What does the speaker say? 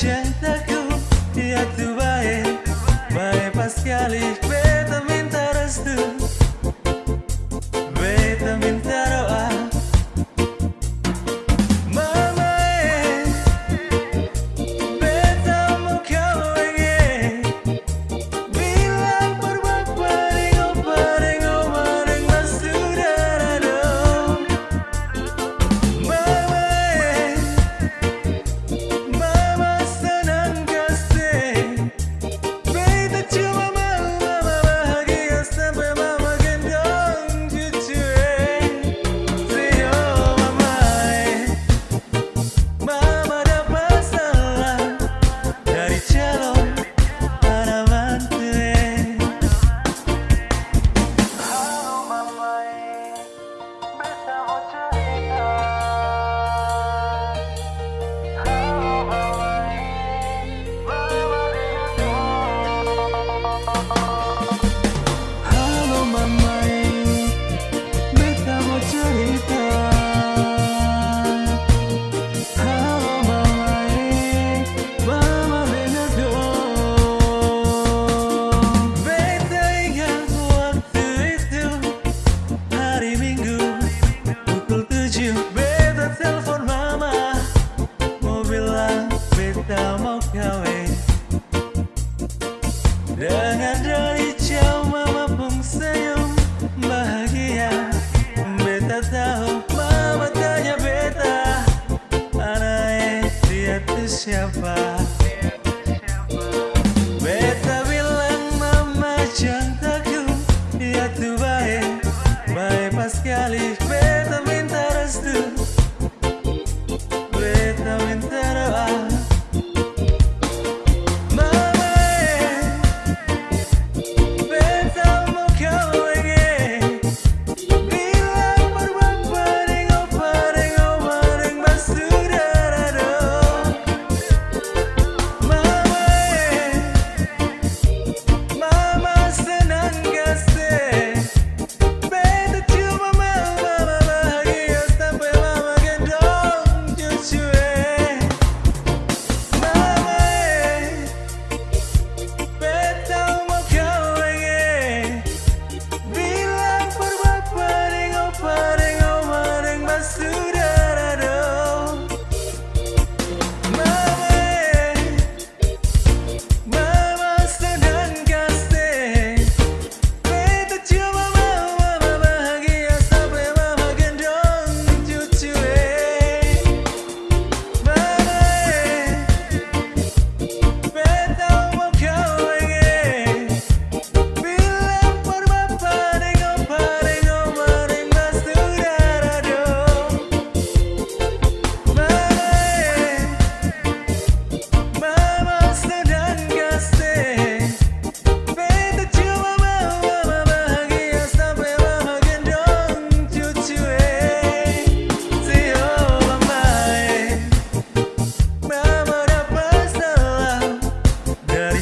cintaku mau